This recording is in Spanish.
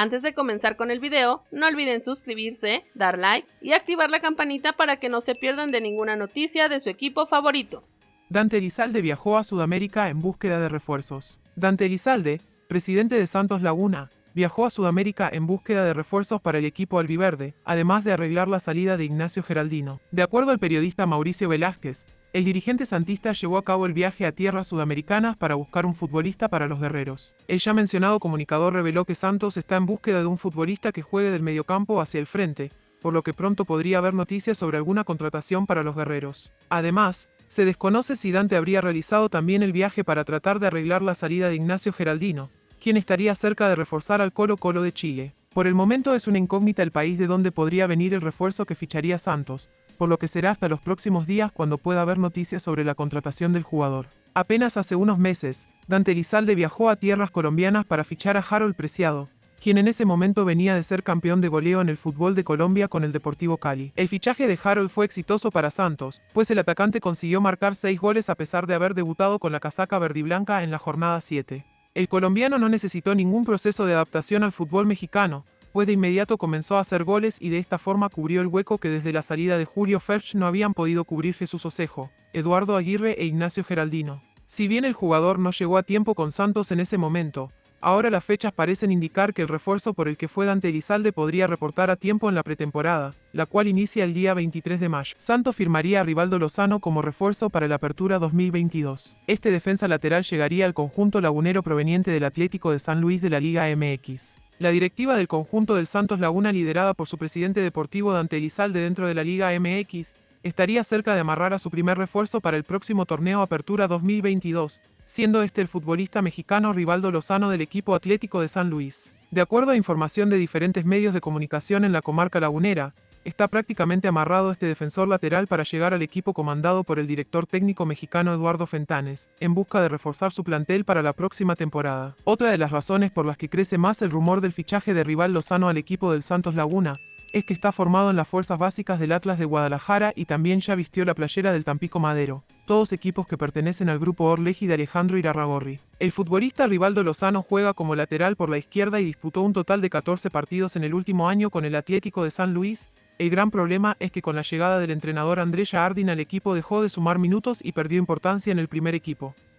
Antes de comenzar con el video, no olviden suscribirse, dar like y activar la campanita para que no se pierdan de ninguna noticia de su equipo favorito. Dante Elizalde viajó a Sudamérica en búsqueda de refuerzos. Dante Elizalde, presidente de Santos Laguna, viajó a Sudamérica en búsqueda de refuerzos para el equipo albiverde, además de arreglar la salida de Ignacio Geraldino. De acuerdo al periodista Mauricio Velázquez, el dirigente santista llevó a cabo el viaje a tierras sudamericanas para buscar un futbolista para los guerreros. El ya mencionado comunicador reveló que Santos está en búsqueda de un futbolista que juegue del mediocampo hacia el frente, por lo que pronto podría haber noticias sobre alguna contratación para los guerreros. Además, se desconoce si Dante habría realizado también el viaje para tratar de arreglar la salida de Ignacio Geraldino, quien estaría cerca de reforzar al Colo Colo de Chile. Por el momento es una incógnita el país de donde podría venir el refuerzo que ficharía Santos, por lo que será hasta los próximos días cuando pueda haber noticias sobre la contratación del jugador. Apenas hace unos meses, Dante Elizalde viajó a tierras colombianas para fichar a Harold Preciado, quien en ese momento venía de ser campeón de goleo en el fútbol de Colombia con el Deportivo Cali. El fichaje de Harold fue exitoso para Santos, pues el atacante consiguió marcar seis goles a pesar de haber debutado con la casaca verdiblanca en la jornada 7. El colombiano no necesitó ningún proceso de adaptación al fútbol mexicano, pues de inmediato comenzó a hacer goles y de esta forma cubrió el hueco que desde la salida de Julio Ferch no habían podido cubrir Jesús Osejo, Eduardo Aguirre e Ignacio Geraldino. Si bien el jugador no llegó a tiempo con Santos en ese momento, ahora las fechas parecen indicar que el refuerzo por el que fue Dante Elizalde podría reportar a tiempo en la pretemporada, la cual inicia el día 23 de mayo. Santos firmaría a Rivaldo Lozano como refuerzo para la apertura 2022. Este defensa lateral llegaría al conjunto lagunero proveniente del Atlético de San Luis de la Liga MX. La directiva del conjunto del Santos Laguna liderada por su presidente deportivo Dante Elizalde dentro de la Liga MX, estaría cerca de amarrar a su primer refuerzo para el próximo torneo Apertura 2022, siendo este el futbolista mexicano Rivaldo Lozano del equipo Atlético de San Luis. De acuerdo a información de diferentes medios de comunicación en la comarca lagunera, está prácticamente amarrado este defensor lateral para llegar al equipo comandado por el director técnico mexicano Eduardo Fentanes, en busca de reforzar su plantel para la próxima temporada. Otra de las razones por las que crece más el rumor del fichaje de rival Lozano al equipo del Santos Laguna, es que está formado en las fuerzas básicas del Atlas de Guadalajara y también ya vistió la playera del Tampico Madero, todos equipos que pertenecen al grupo Orleji de Alejandro Irarragorri. El futbolista Rivaldo Lozano juega como lateral por la izquierda y disputó un total de 14 partidos en el último año con el Atlético de San Luis, el gran problema es que con la llegada del entrenador Andrés Jardín al equipo dejó de sumar minutos y perdió importancia en el primer equipo.